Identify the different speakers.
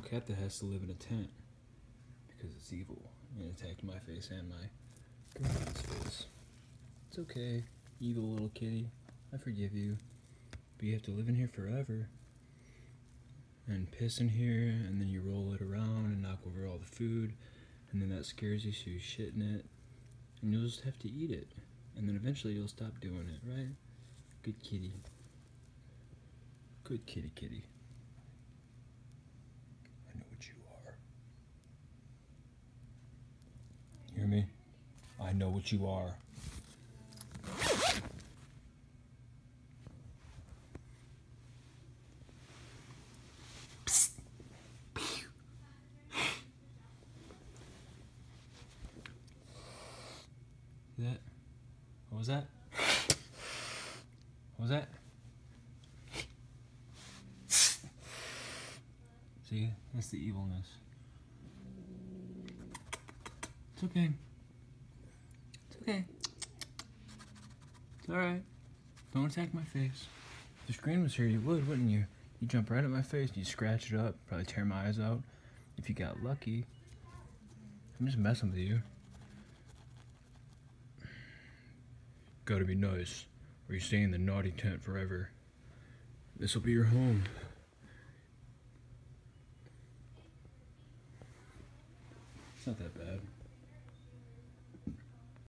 Speaker 1: cat that has to live in a tent because it's evil and attacked my face and my girlfriend's face. It's okay, evil little kitty. I forgive you. But you have to live in here forever. And piss in here, and then you roll it around and knock over all the food, and then that scares you, so you shit in it, and you'll just have to eat it. And then eventually you'll stop doing it, right? Good kitty. Good kitty kitty. I know what you are. Hear me? I know what you are. That what was that? What was that? See, that's the evilness. It's okay. It's okay. It's alright. Don't attack my face. If the screen was here, you would, wouldn't you? You jump right at my face, you scratch it up, probably tear my eyes out. If you got lucky. I'm just messing with you. Gotta be nice, or you stay in the naughty tent forever. This'll be your home. It's not that bad.